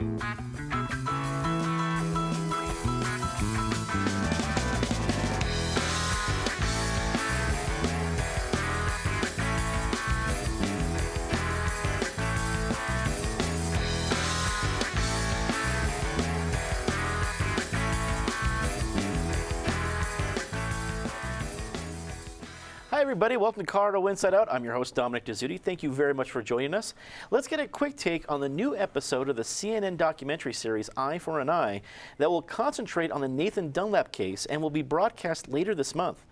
Hi, everybody. Welcome to Colorado Inside Out. I'm your host, Dominic Dezzutti. Thank you very much for joining us. Let's get a quick take on the new episode of the CNN documentary series Eye for an Eye that will concentrate on the Nathan Dunlap case and will be broadcast later this month.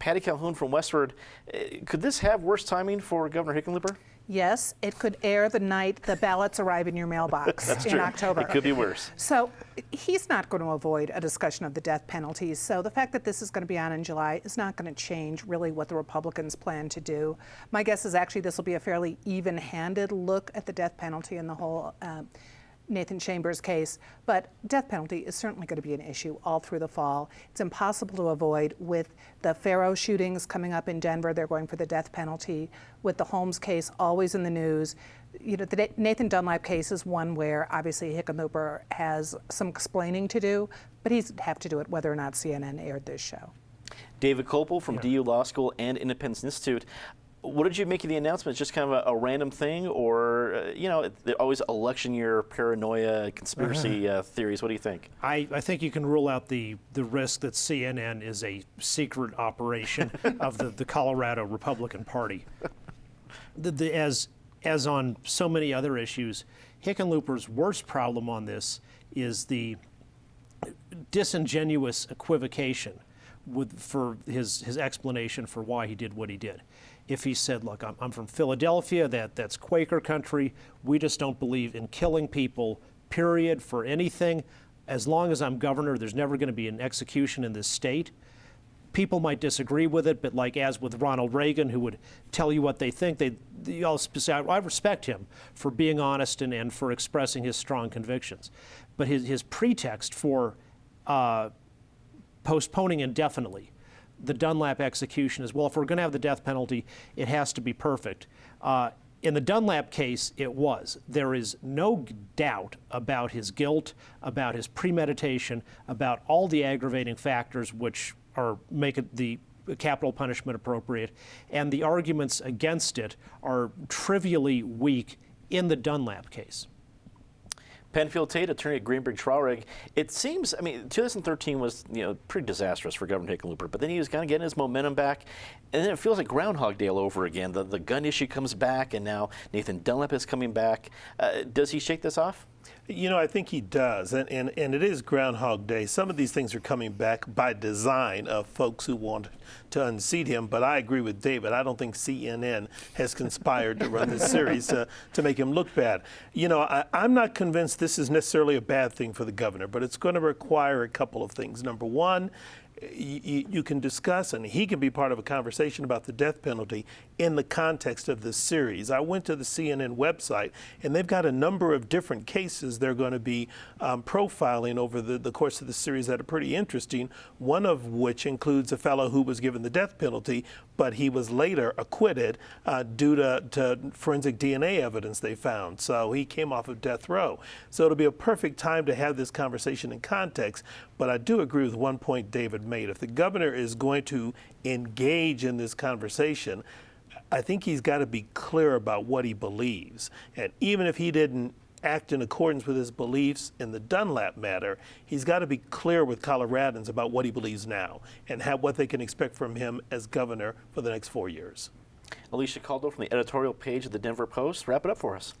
Patty Calhoun from Westword, eh, could this have worse timing for Governor Hickenlooper? Yes, it could air the night the ballots arrive in your mailbox in true. October. It could be worse. So he's not going to avoid a discussion of the death penalties. So the fact that this is going to be on in July is not going to change really what the Republicans plan to do. My guess is actually this will be a fairly even-handed look at the death penalty and the whole. Uh, Nathan Chambers case, but death penalty is certainly going to be an issue all through the fall. It's impossible to avoid with the Fero shootings coming up in Denver. They're going for the death penalty. With the Holmes case always in the news, you know, the Nathan Dunlap case is one where obviously Hickenlooper has some explaining to do, but he'd have to do it whether or not CNN aired this show. David Kopel from yeah. DU Law School and Independence Institute what did you make of the announcement? Just kind of a, a random thing, or uh, you know, always election year paranoia, conspiracy uh-huh. uh, theories? What do you think? I, I think you can rule out the the risk that CNN is a secret operation of the, the Colorado Republican Party. The, the, as as on so many other issues, Hickenlooper's worst problem on this is the disingenuous equivocation with, for his, his explanation for why he did what he did if he said, look, I'm, I'm from Philadelphia, that, that's Quaker country, we just don't believe in killing people, period, for anything. As long as I'm governor, there's never going to be an execution in this state. People might disagree with it, but like as with Ronald Reagan, who would tell you what they think, they, they all I respect him for being honest and, and for expressing his strong convictions. But his, his pretext for uh, postponing indefinitely the Dunlap execution is, well, if we're going to have the death penalty, it has to be perfect. Uh, in the Dunlap case, it was. There is no doubt about his guilt, about his premeditation, about all the aggravating factors which are make it the capital punishment appropriate, and the arguments against it are trivially weak in the Dunlap case. Penfield Tate, attorney at Greenberg Traurig. It seems, I mean, 2013 was, you know, pretty disastrous for Governor Hickenlooper, but then he was kind of getting his momentum back, and then it feels like Groundhog Day all over again. The, the gun issue comes back, and now Nathan Dunlap is coming back. Uh, does he shake this off? You know, I think he does, and, and, and it is Groundhog Day. Some of these things are coming back by design of folks who want to unseat him, but I agree with David. I don't think CNN has conspired to run this series to, to make him look bad. You know, I, I'm not convinced this is necessarily a bad thing for the governor, but it's going to require a couple of things. Number one, you, you, can discuss and he can be part of a conversation about the death penalty in the context of this series. I went to the CNN website and they've got a number of different cases they're going to be um, profiling over the, the course of the series that are pretty interesting, one of which includes a fellow who was given the death penalty, but he was later acquitted uh, due to, to forensic DNA evidence they found. So he came off of death row. So it'll be a perfect time to have this conversation in context. But I do agree with one point David made. If the governor is going to engage in this conversation, I think he's got to be clear about what he believes. And even if he didn't act in accordance with his beliefs in the Dunlap matter, he's got to be clear with Coloradans about what he believes now and have what they can expect from him as governor for the next four years. Alicia Caldwell from the editorial page of the Denver Post. Wrap it up for us.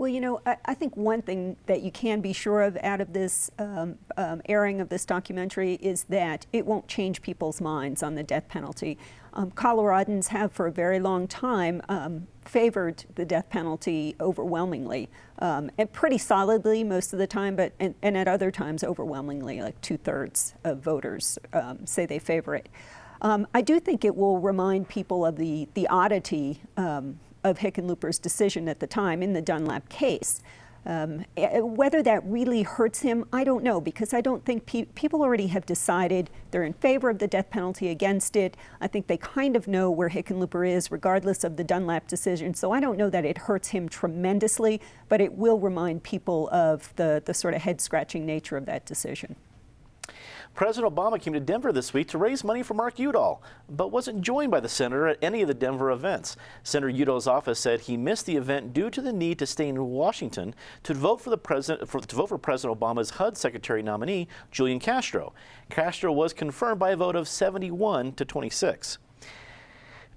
Well, you know, I, I, think one thing that you can be sure of out of this um, um, airing of this documentary is that it won't change people's minds on the death penalty. Um, Coloradans have for a very long time um, favored the death penalty overwhelmingly, um, and pretty solidly most of the time, but and, and at other times overwhelmingly, like two-thirds of voters um, say they favor it. I do think it will remind people of the, the oddity of Hickenlooper's decision at the time in the Dunlap case. Um, eh, whether that really hurts him, I don't know, because I don't think pe people already have decided they're in favor of the death penalty, against it. I think they kind of know where Hickenlooper is, regardless of the Dunlap decision. So I don't know that it hurts him tremendously, but it will remind people of the, the sort of head scratching nature of that decision. President Obama came to Denver this week to raise money for Mark Udall, but wasn't joined by the senator at any of the Denver events. Senator Udall's office said he missed the event due to the need to stay in Washington to vote for the president for, to vote for President Obama's HUD Secretary nominee, Julian Castro. Castro was confirmed by a vote of 71 to 26.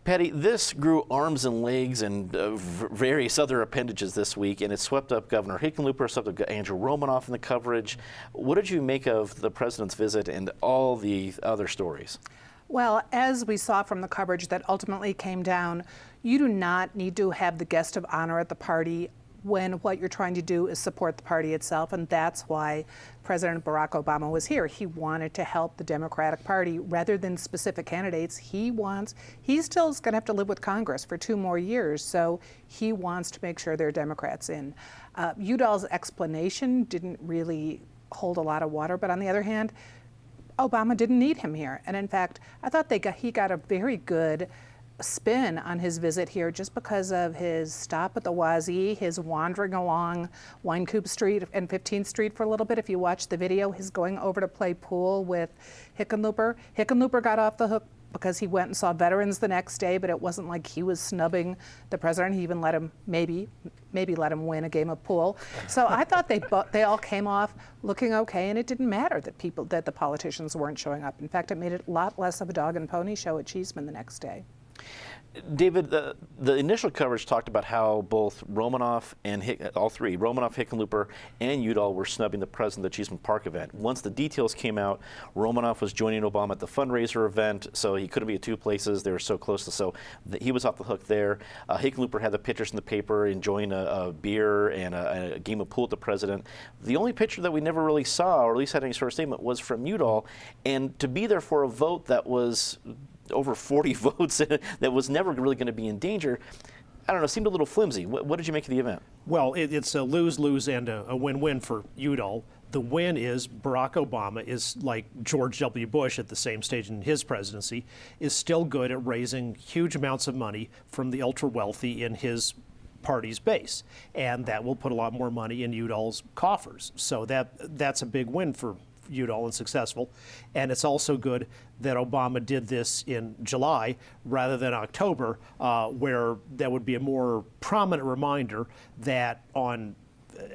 Patty, this grew arms and legs and uh, various other appendages this week, and it swept up Governor Hickenlooper, swept up Andrew Romanoff in the coverage. What did you make of the president's visit and all the other stories? Well, as we saw from the coverage that ultimately came down, you do not need to have the guest of honor at the party when what you're trying to do is support the party itself, and that's why President Barack Obama was here. He wanted to help the Democratic Party rather than specific candidates. He wants, he still is going to have to live with Congress for two more years, so he wants to make sure there are Democrats in. Uh, Udall's explanation didn't really hold a lot of water, but on the other hand, Obama didn't need him here. And in fact, I thought they got, he got a very good spin on his visit here just because of his stop at the Wazee, his wandering along Wynkoop Street and 15th Street for a little bit. If you watch the video, he's going over to play pool with Hickenlooper. Hickenlooper got off the hook because he went and saw veterans the next day, but it wasn't like he was snubbing the president. He even let him maybe maybe let him win a game of pool. So I thought they they all came off looking okay, and it didn't matter that people that the politicians weren't showing up. In fact, it made it a lot less of a dog and pony show at Cheeseman the next day. David, the, the initial coverage talked about how both Romanoff and Hick, all three, Romanoff, Hickenlooper, and Udall were snubbing the president of the Cheeseman Park event. Once the details came out, Romanoff was joining Obama at the fundraiser event, so he couldn't be at two places. They were so close, to, so the, he was off the hook there. Uh, Hickenlooper had the pictures in the paper enjoying a, a beer and a, a, game of pool with the president. The only picture that we never really saw, or at least had any sort of statement, was from Udall, and to be there for a vote that was over 40 votes that was never really going to be in danger. I don't know, seemed a little flimsy. What, what did you make of the event? Well, it, it's a lose-lose and a win-win for Udall. The win is Barack Obama is like George W. Bush at the same stage in his presidency, is still good at raising huge amounts of money from the ultra-wealthy in his party's base, and that will put a lot more money in Udall's coffers. So that that's a big win for Udall and successful. And it's also good that Obama did this in July rather than October, uh, where that would be a more prominent reminder that on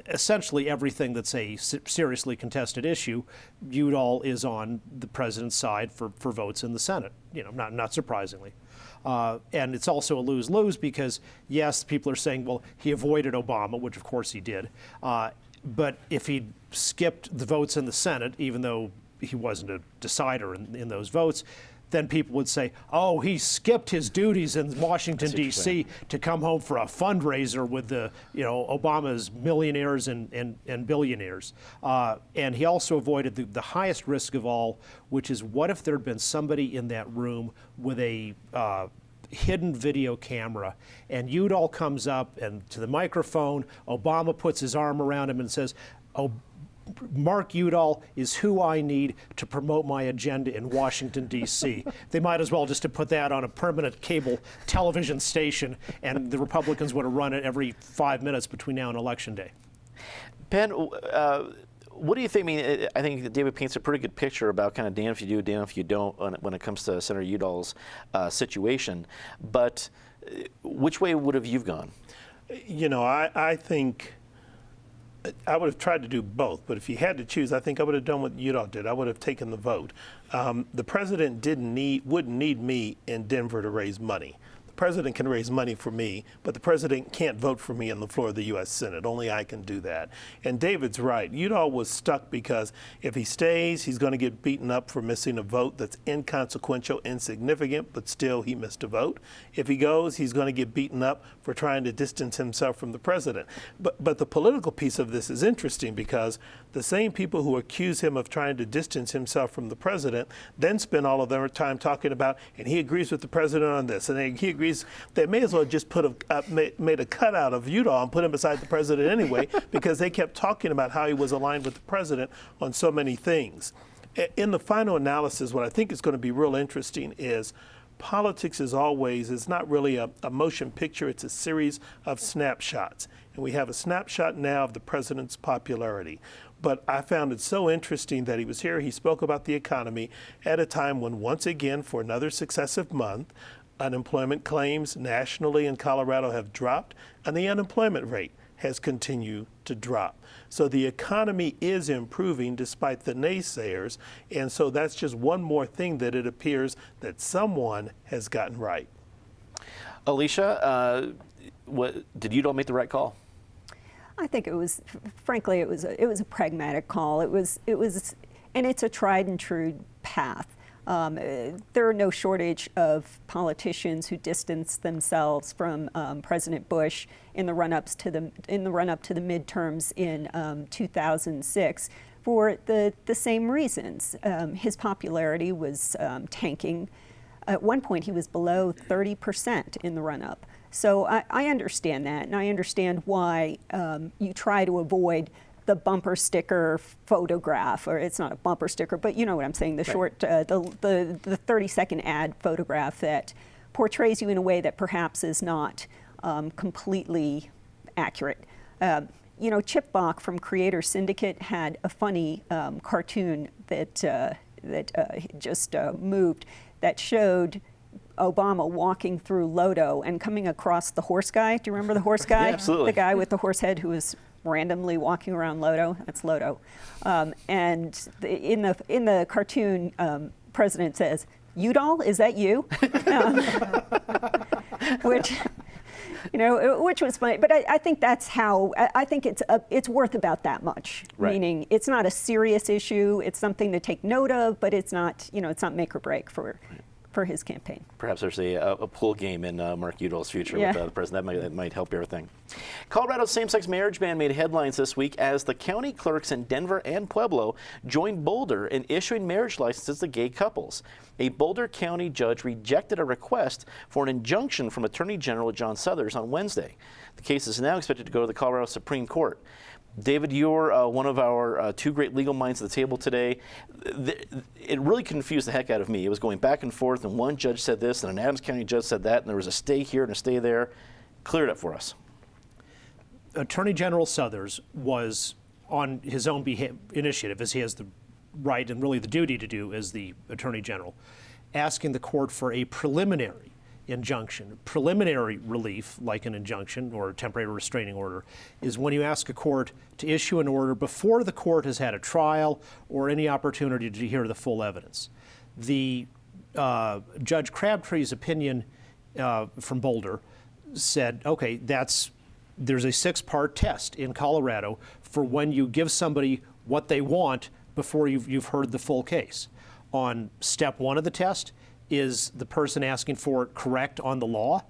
essentially everything that's a seriously contested issue, Udall is on the president's side for, for votes in the Senate, you know, not, not surprisingly. Uh, and it's also a lose-lose because, yes, people are saying, well, he avoided Obama, which of course he did. Uh, but if he skipped the votes in the Senate, even though he wasn't a decider in, in those votes, then people would say, oh, he skipped his duties in Washington, D.C. to come home for a fundraiser with the, you know, Obama's millionaires and, and, and billionaires. Uh, and he also avoided the, the highest risk of all, which is what if there had been somebody in that room with a uh, hidden video camera, and Udall comes up and to the microphone, Obama puts his arm around him and says, oh, Mark Udall is who I need to promote my agenda in Washington, D.C. they might as well just to put that on a permanent cable television station, and the Republicans would have run it every five minutes between now and Election Day. Ben, uh, what do you think? I mean, I think David paints a pretty good picture about kind of damn if you do, damn if you don't when it comes to Senator Udall's uh, situation. But uh, which way would have you gone? You know, I, I think I would have tried to do both, but if you had to choose, I think I would have done what Udall did. I would have taken the vote. Um, the president didn't need, wouldn't need me in Denver to raise money president can raise money for me, but the president can't vote for me on the floor of the U.S. Senate. Only I can do that. And David's right. Udall was stuck because if he stays, he's going to get beaten up for missing a vote that's inconsequential, insignificant, but still he missed a vote. If he goes, he's going to get beaten up for trying to distance himself from the president. But, but the political piece of this is interesting because the same people who accuse him of trying to distance himself from the president then spend all of their time talking about, and he agrees with the president on this, and he agrees series, they may as well just put a uh, made a cutout of Udall and put him beside the president anyway, because they kept talking about how he was aligned with the president on so many things. In the final analysis, what I think is going to be real interesting is politics is always it's not really a, a motion picture it's a series of snapshots and we have a snapshot now of the president's popularity but i found it so interesting that he was here he spoke about the economy at a time when once again for another successive month unemployment claims nationally in colorado have dropped and the unemployment rate has continued to drop. So the economy is improving despite the naysayers. And so that's just one more thing that it appears that someone has gotten right. Alicia, uh, what, did Udall make the right call? I think it was, frankly, it was a, it was a pragmatic call. It was it was, and it's a tried and true path. Um, uh, there are no shortage of politicians who distance themselves from um, President Bush in the run-ups to the in the run-up to the midterms in um, 2006 for the the same reasons. Um, his popularity was um, tanking. At one point, he was below 30 percent in the run-up. So I, I, understand that, and I understand why um, you try to avoid the bumper sticker photograph, or it's not a bumper sticker, but you know what I'm saying, the right. short, uh, the, the, the 30 second ad photograph that portrays you in a way that perhaps is not um, completely accurate. Uh, you know, Chip Bok from Creator Syndicate had a funny um, cartoon that, uh, that uh, just uh, moved that showed Obama walking through Lodo and coming across the horse guy. Do you remember the horse guy? yeah, absolutely. The guy with the horse head who was randomly walking around Lodo. That's Lodo. Um, and the, in the in the cartoon, um, President says, "Udall, is that you?" um, which. You know, which was funny, but I, I think that's how I, I think it's a, it's worth about that much. Right. Meaning, it's not a serious issue. It's something to take note of, but it's not you know it's not make or break for for his campaign. Perhaps there's a, a pool game in uh, Mark Udall's future yeah. with uh, the president. That might, that might help everything. Colorado's same-sex marriage ban made headlines this week as the county clerks in Denver and Pueblo joined Boulder in issuing marriage licenses to gay couples. A Boulder County judge rejected a request for an injunction from Attorney General John Suthers on Wednesday. The case is now expected to go to the Colorado Supreme Court. David, you're uh, one of our uh, two great legal minds at the table today. It really confused the heck out of me. It was going back and forth, and one judge said this, and an Adams County judge said that, and there was a stay here and a stay there. Clear it up for us. Attorney General Suthers was on his own initiative, as he has the right and really the duty to do as the Attorney General, asking the court for a preliminary injunction. Preliminary relief, like an injunction or a temporary restraining order, is when you ask a court to issue an order before the court has had a trial or any opportunity to hear the full evidence. The uh, Judge Crabtree's opinion uh, from Boulder said, okay, that's there's a six-part test in Colorado for when you give somebody what they want before you've, you've heard the full case. On step one of the test, is the person asking for it correct on the law?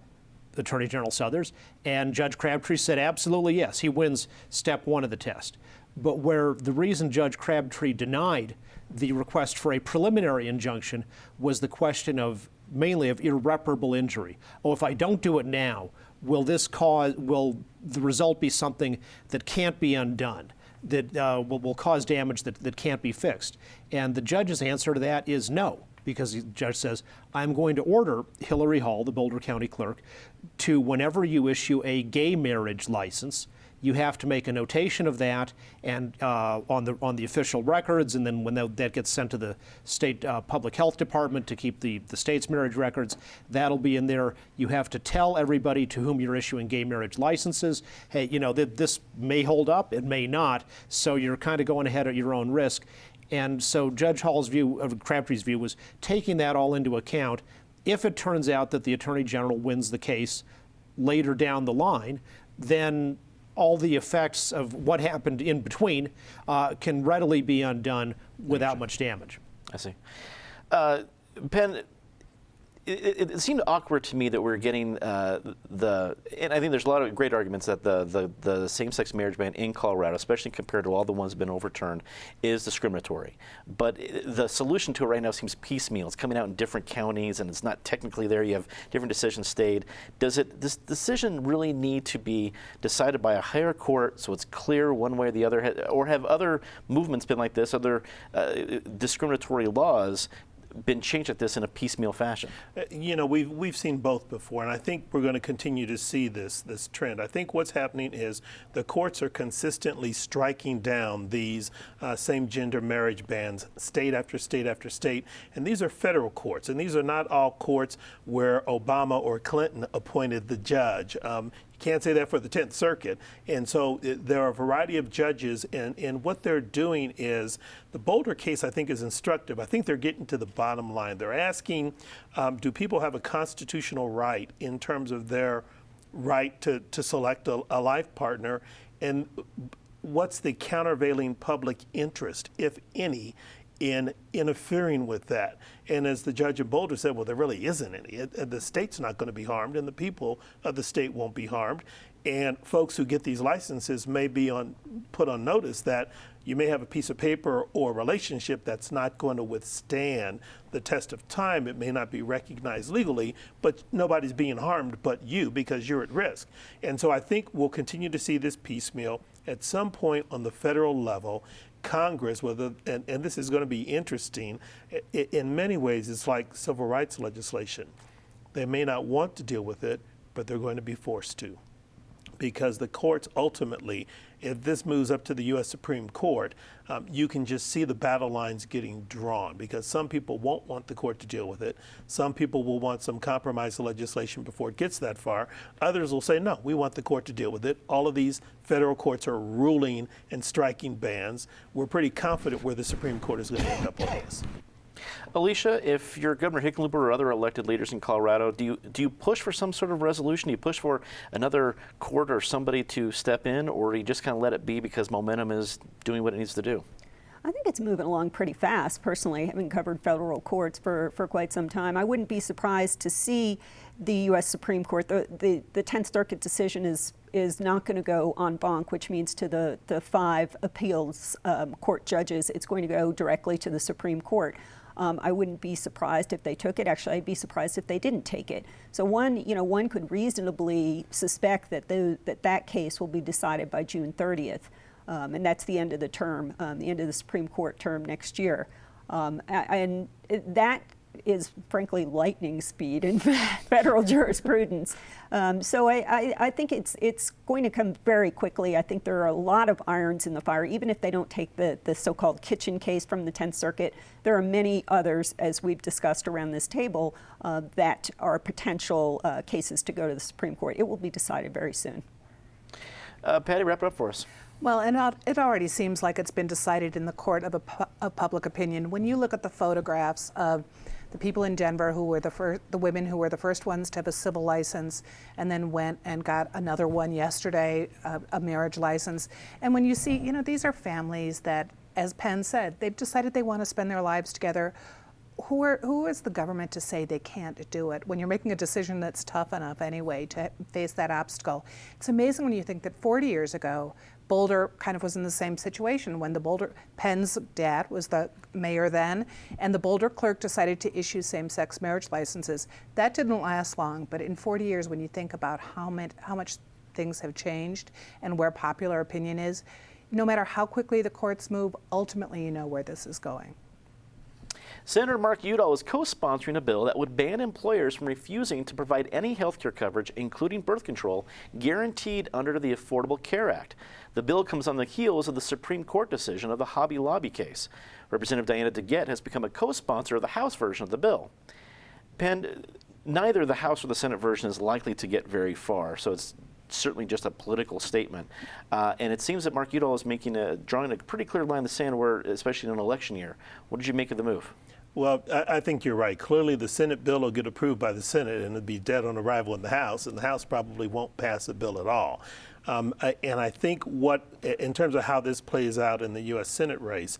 Attorney General Suthers. And Judge Crabtree said absolutely yes. He wins step one of the test. But where the reason Judge Crabtree denied the request for a preliminary injunction was the question of mainly of irreparable injury. Oh, if I don't do it now, will this cause, will the result be something that can't be undone? That uh, will, will cause damage that, that can't be fixed? And the judge's answer to that is no because the judge says, I'm going to order Hillary Hall, the Boulder County clerk, to whenever you issue a gay marriage license, you have to make a notation of that and uh, on the on the official records, and then when that, that gets sent to the state uh, public health department to keep the the state's marriage records, that'll be in there. You have to tell everybody to whom you're issuing gay marriage licenses, hey, you know that this may hold up, it may not, so you're kind of going ahead at your own risk. And so Judge Hall's view, of Crabtree's view, was taking that all into account. If it turns out that the Attorney General wins the case later down the line, then all the effects of what happened in between uh, can readily be undone without much damage. I see. Uh, Penn, it, it, seemed awkward to me that we're getting uh, the, and I think there's a lot of great arguments that the, the, the same-sex marriage ban in Colorado, especially compared to all the ones that have been overturned, is discriminatory. But the solution to it right now seems piecemeal. It's coming out in different counties, and it's not technically there. You have different decisions stayed. Does it this decision really need to be decided by a higher court so it's clear one way or the other, or have other movements been like this, other uh, discriminatory laws been changed at this in a piecemeal fashion? Uh, you know, we've we've seen both before, and I think we're going to continue to see this this trend. I think what's happening is the courts are consistently striking down these uh, same-gender marriage bans, state after state after state, and these are federal courts, and these are not all courts where Obama or Clinton appointed the judge. Um, can't say that for the 10th Circuit. And so it, there are a variety of judges, and, and what they're doing is the Boulder case, I think, is instructive. I think they're getting to the bottom line. They're asking um, do people have a constitutional right in terms of their right to, to select a, a life partner? And what's the countervailing public interest, if any, in interfering with that. And as the judge in Boulder said, well, there really isn't any. It, the state's not going to be harmed, and the people of the state won't be harmed. And folks who get these licenses may be on put on notice that you may have a piece of paper or a relationship that's not going to withstand the test of time. It may not be recognized legally, but nobody's being harmed but you because you're at risk. And so I think we'll continue to see this piecemeal. At some point on the federal level, Congress, whether and, and this is going to be interesting, in many ways it's like civil rights legislation. They may not want to deal with it, but they're going to be forced to because the courts ultimately, if this moves up to the U.S. Supreme Court, um, you can just see the battle lines getting drawn because some people won't want the court to deal with it. Some people will want some compromise legislation before it gets that far. Others will say, no, we want the court to deal with it. All of these federal courts are ruling and striking bans. We're pretty confident where the Supreme Court is going to end up on this. Alicia, if you're Governor Hickenlooper or other elected leaders in Colorado, do you do you push for some sort of resolution? Do you push for another court or somebody to step in, or do you just kind of let it be because momentum is doing what it needs to do? I think it's moving along pretty fast, personally, having covered federal courts for, for quite some time. I wouldn't be surprised to see the U.S. Supreme Court, the, the, the 10th Circuit decision is, is not going to go en banc, which means to the, the five appeals um, court judges, it's going to go directly to the Supreme Court. Um, I wouldn't be surprised if they took it. Actually, I'd be surprised if they didn't take it. So one, you know, one could reasonably suspect that the, that, that case will be decided by June 30th, um, and that's the end of the term, um, the end of the Supreme Court term next year. Um, and that is frankly lightning speed in federal jurisprudence. Um, so I, I, I, think it's it's going to come very quickly. I think there are a lot of irons in the fire, even if they don't take the, the so-called kitchen case from the 10th Circuit. There are many others, as we've discussed around this table, uh, that are potential uh, cases to go to the Supreme Court. It will be decided very soon. Uh, Patty, wrap it up for us. Well, and it already seems like it's been decided in the court of, pu of public opinion. When you look at the photographs of the people in Denver who were the first, the women who were the first ones to have a civil license, and then went and got another one yesterday, uh, a marriage license. And when you see, you know, these are families that, as Penn said, they've decided they want to spend their lives together. Who, are, who is the government to say they can't do it when you're making a decision that's tough enough anyway to face that obstacle? It's amazing when you think that 40 years ago, Boulder kind of was in the same situation when the Boulder, Penn's dad was the mayor then, and the Boulder clerk decided to issue same-sex marriage licenses. That didn't last long, but in 40 years, when you think about how, much, how much things have changed and where popular opinion is, no matter how quickly the courts move, ultimately you know where this is going. Senator Mark Udall is co-sponsoring a bill that would ban employers from refusing to provide any health care coverage, including birth control, guaranteed under the Affordable Care Act. The bill comes on the heels of the Supreme Court decision of the Hobby Lobby case. Representative Diana DeGette has become a co-sponsor of the House version of the bill. Penn, neither the House or the Senate version is likely to get very far, so it's certainly just a political statement. Uh, and it seems that Mark Udall is making a, drawing a pretty clear line in the sand, where, especially in an election year. What did you make of the move? Well, I, I, think you're right. Clearly, the Senate bill will get approved by the Senate and it'll be dead on arrival in the House, and the House probably won't pass the bill at all. Um, I, and I think what, in terms of how this plays out in the U.S. Senate race,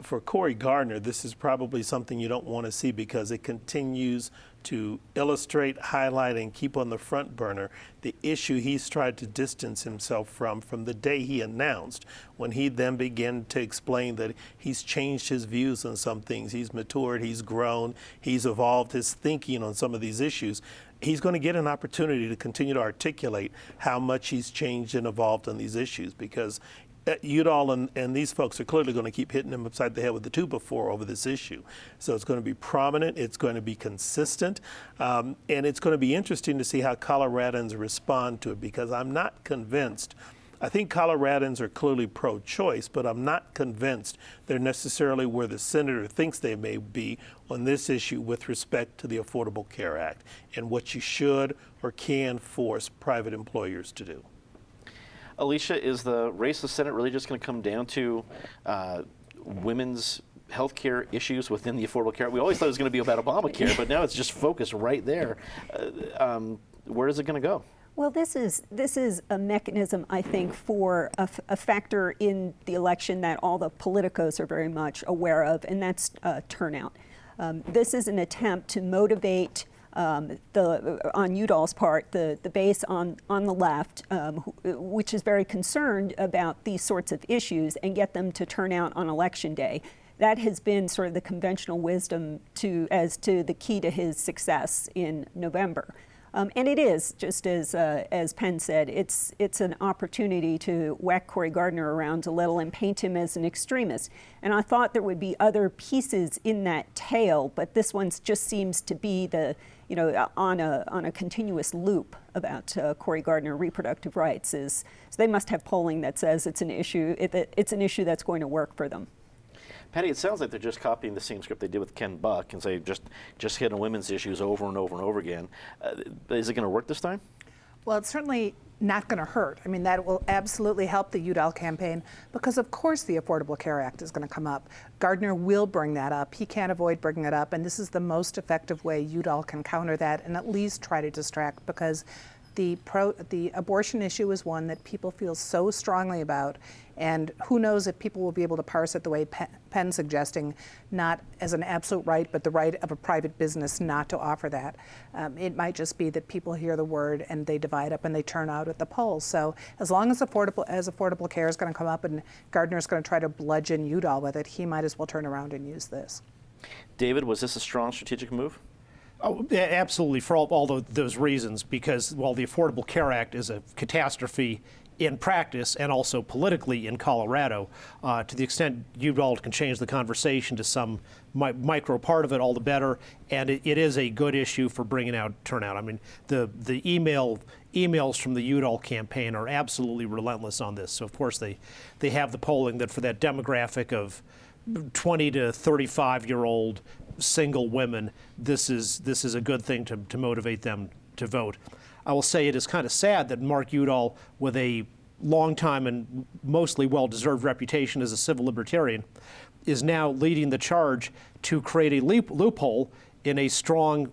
for Cory Gardner, this is probably something you don't want to see because it continues to illustrate, highlight, and keep on the front burner the issue he's tried to distance himself from from the day he announced, when he then began to explain that he's changed his views on some things. He's matured, he's grown, he's evolved his thinking on some of these issues. He's going to get an opportunity to continue to articulate how much he's changed and evolved on these issues because uh, Udall and, and these folks are clearly going to keep hitting him upside the head with the two before over this issue. So it's going to be prominent, it's going to be consistent, um, and it's going to be interesting to see how Coloradans respond to it because I'm not convinced. I think Coloradans are clearly pro choice, but I'm not convinced they're necessarily where the senator thinks they may be on this issue with respect to the Affordable Care Act and what you should or can force private employers to do. Alicia, is the race of the Senate really just going to come down to uh, women's health care issues within the Affordable Care? We always thought it was going to be about Obamacare, but now it's just focused right there. Uh, um, where is it going to go? Well, this is this is a mechanism, I think, for a, a, factor in the election that all the politicos are very much aware of, and that's uh, turnout. Um, this is an attempt to motivate um, the, on Udall's part, the, the base on, on the left, um, which is very concerned about these sorts of issues and get them to turn out on election day. That has been sort of the conventional wisdom to, as to the key to his success in November. Um, and it is, just as, uh, as Penn said, it's, it's an opportunity to whack Cory Gardner around a little and paint him as an extremist. And I thought there would be other pieces in that tale, but this one just seems to be the, you know, on a, on a continuous loop about uh, Cory Gardner reproductive rights. Is, so they must have polling that says it's an issue, it, it's an issue that's going to work for them. Patty, it sounds like they're just copying the same script they did with Ken Buck and say just just hit on women's issues over and over and over again. Uh, is it going to work this time? Well, it's certainly not going to hurt. I mean, that will absolutely help the Udall campaign because, of course, the Affordable Care Act is going to come up. Gardner will bring that up. He can't avoid bringing it up, and this is the most effective way Udall can counter that and at least try to distract because the, pro, the abortion issue is one that people feel so strongly about, and who knows if people will be able to parse it the way Penn's suggesting, not as an absolute right, but the right of a private business not to offer that. Um, it might just be that people hear the word and they divide up and they turn out at the polls. So as long as affordable as affordable care is going to come up and Gardner is going to try to bludgeon Udall with it, he might as well turn around and use this. David, was this a strong strategic move? Oh, absolutely, for all, all those reasons, because while the Affordable Care Act is a catastrophe in practice and also politically in Colorado, uh, to the extent Udall can change the conversation to some mi micro part of it, all the better. And it, it is a good issue for bringing out turnout. I mean, the the email emails from the Udall campaign are absolutely relentless on this. So of course they they have the polling that for that demographic of 20 to 35 year old single women, this is, this is a good thing to, to motivate them to vote. I will say it is kind of sad that Mark Udall, with a long time and mostly well deserved reputation as a civil libertarian, is now leading the charge to create a loophole in a strong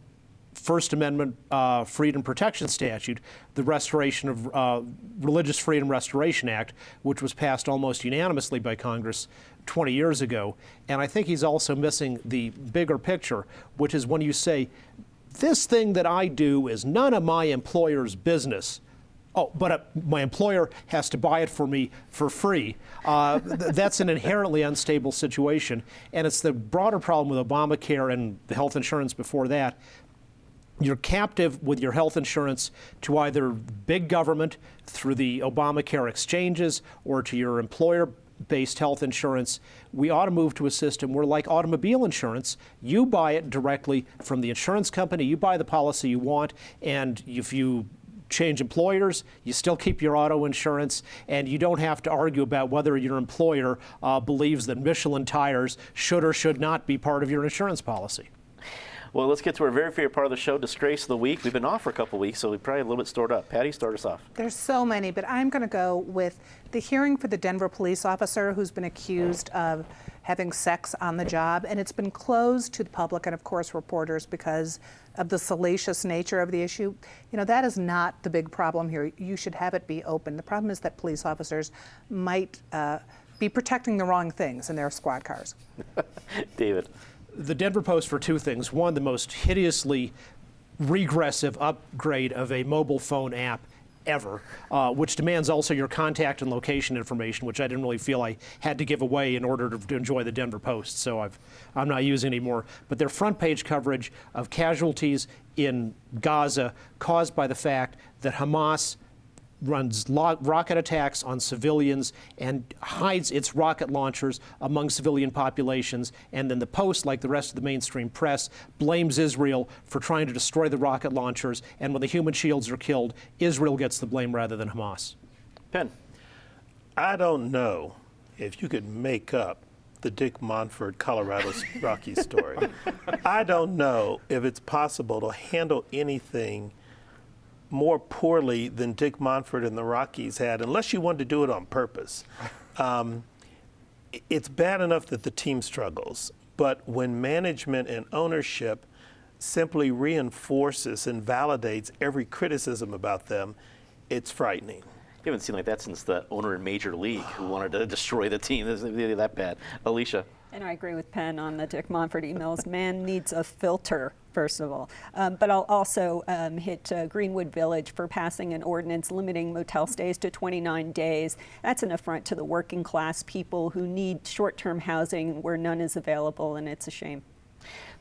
First Amendment uh, freedom protection statute, the Restoration of uh, Religious Freedom Restoration Act, which was passed almost unanimously by Congress 20 years ago. And I think he's also missing the bigger picture, which is when you say, this thing that I do is none of my employer's business. Oh, but uh, my employer has to buy it for me for free. Uh, th that's an inherently unstable situation. And it's the broader problem with Obamacare and the health insurance before that you're captive with your health insurance to either big government through the Obamacare exchanges or to your employer based health insurance. We ought to move to a system where, like automobile insurance, you buy it directly from the insurance company, you buy the policy you want, and if you change employers, you still keep your auto insurance, and you don't have to argue about whether your employer uh, believes that Michelin tires should or should not be part of your insurance policy. Well, let's get to our very favorite part of the show, Disgrace of the Week. We've been off for a couple weeks, so we probably a little bit stored up. Patty, start us off. There's so many, but I'm going to go with the hearing for the Denver police officer who's been accused of having sex on the job, and it's been closed to the public and, of course, reporters because of the salacious nature of the issue. You know, that is not the big problem here. You should have it be open. The problem is that police officers might uh, be protecting the wrong things in their squad cars. David. The Denver Post for two things. One, the most hideously regressive upgrade of a mobile phone app ever, uh, which demands also your contact and location information, which I didn't really feel I had to give away in order to, to enjoy the Denver Post. So I've, I'm not using anymore. But their front page coverage of casualties in Gaza caused by the fact that Hamas runs rocket attacks on civilians and hides its rocket launchers among civilian populations. And then the Post, like the rest of the mainstream press, blames Israel for trying to destroy the rocket launchers. And when the human shields are killed, Israel gets the blame rather than Hamas. Penn. I don't know if you could make up the Dick Monfort Colorado Rocky story. I don't know if it's possible to handle anything more poorly than Dick Monfort and the Rockies had, unless you wanted to do it on purpose. Um, it's bad enough that the team struggles, but when management and ownership simply reinforces and validates every criticism about them, it's frightening. You haven't seen like that since the owner in Major League who wanted to destroy the team. It's really that bad. Alicia. And I agree with Penn on the Dick Monfort emails. Man needs a filter, first of all. Um, but I'll also um, hit uh, Greenwood Village for passing an ordinance limiting motel stays to 29 days. That's an affront to the working class people who need short term housing where none is available, and it's a shame.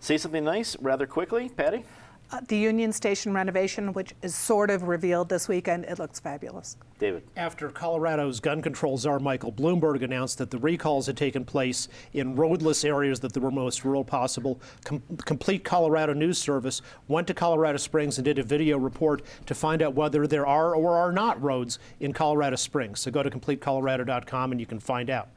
Say something nice rather quickly, Patty. Uh, the Union Station renovation, which is sort of revealed this weekend, it looks fabulous. David. After Colorado's gun control czar Michael Bloomberg announced that the recalls had taken place in roadless areas that were most rural possible, Com- Complete Colorado News Service went to Colorado Springs and did a video report to find out whether there are or are not roads in Colorado Springs. So go to CompleteColorado.com and you can find out.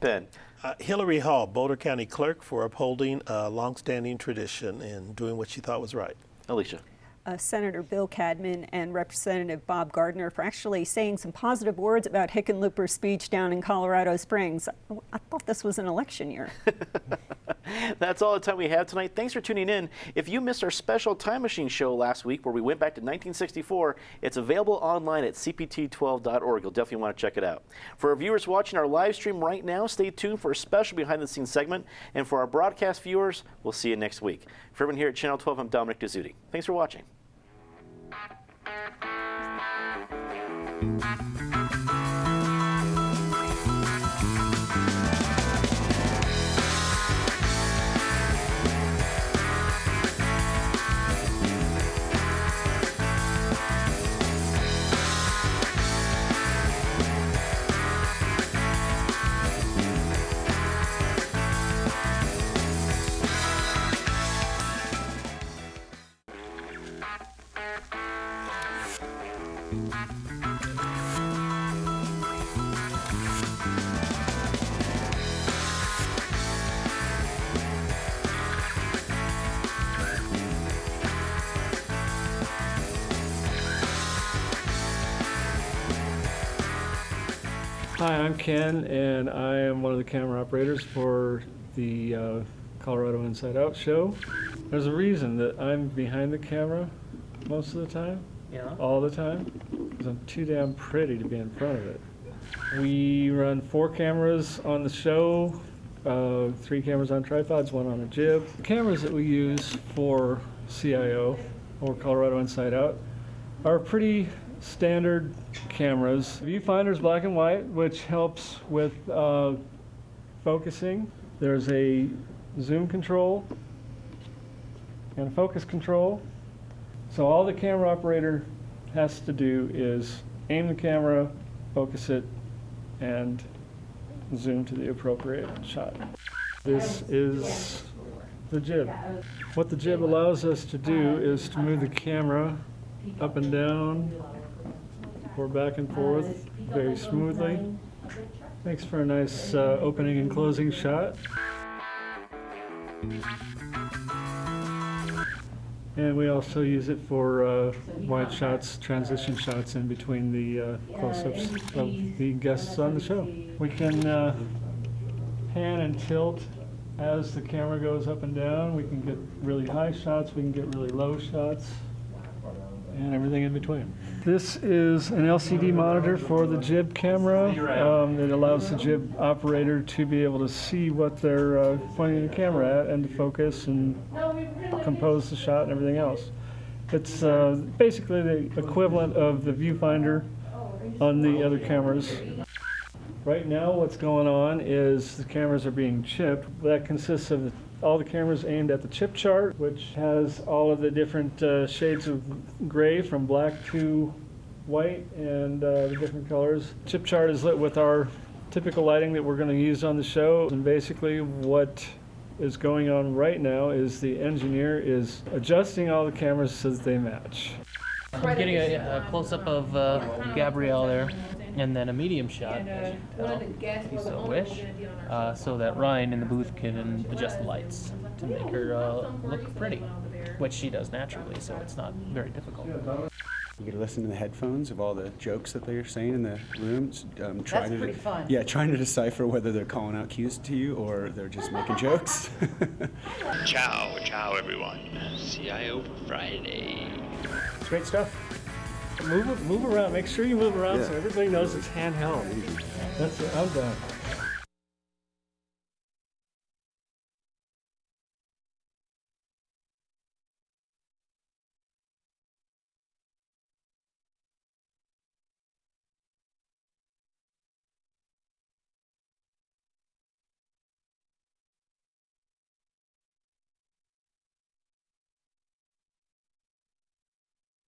Penn. Uh, Hillary Hall, Boulder County Clerk, for upholding a longstanding tradition and doing what she thought was right. Alicia. Uh, Senator Bill Cadman and Representative Bob Gardner for actually saying some positive words about Hickenlooper's speech down in Colorado Springs. I thought this was an election year. That's all the time we have tonight. Thanks for tuning in. If you missed our special Time Machine show last week where we went back to 1964, it's available online at cpt12.org. You'll definitely want to check it out. For our viewers watching our live stream right now, stay tuned for a special behind the scenes segment. And for our broadcast viewers, we'll see you next week. For everyone here at Channel 12, I'm Dominic Dezzutti. Thanks for watching thank you Hi, I'm Ken, and I am one of the camera operators for the uh, Colorado Inside Out show. There's a reason that I'm behind the camera most of the time, Yeah. all the time, because I'm too damn pretty to be in front of it. We run four cameras on the show, uh, three cameras on tripods, one on a jib. The cameras that we use for CIO, or Colorado Inside Out, are pretty standard cameras. Viewfinder's black and white, which helps with uh, focusing. There's a zoom control and focus control. So all the camera operator has to do is aim the camera, focus it, and zoom to the appropriate shot. This is the jib. What the jib allows us to do is to move the camera up and down or back and forth very smoothly. Makes for a nice uh, opening and closing shot. And we also use it for uh, wide shots, transition shots in between the uh, close-ups of the guests on the show. We can uh, pan and tilt as the camera goes up and down. We can get really high shots, we can get really low shots, and everything in between. This is an LCD monitor for the jib camera um, that allows the jib operator to be able to see what they're uh, pointing the camera at and to focus and compose the shot and everything else. It's uh, basically the equivalent of the viewfinder on the other cameras. Right now, what's going on is the cameras are being chipped. That consists of all the cameras aimed at the chip chart, which has all of the different uh, shades of gray from black to white and uh, the different colors. Chip chart is lit with our typical lighting that we're going to use on the show. And basically, what is going on right now is the engineer is adjusting all the cameras so that they match. I'm getting a, a close-up of uh, Gabrielle there, and then a medium shot, as you can tell, if you so wish, uh, so that Ryan in the booth can adjust the lights to make her uh, look pretty, which she does naturally, so it's not very difficult. You get to listen to the headphones of all the jokes that they're saying in the rooms. Um, trying to, pretty fun. Yeah, trying to decipher whether they're calling out cues to you or they're just making jokes. Ciao, ciao, everyone. CIO for Friday. It's great stuff. Move, move around. Make sure you move around so everybody knows it's handheld. That's it. I'm done.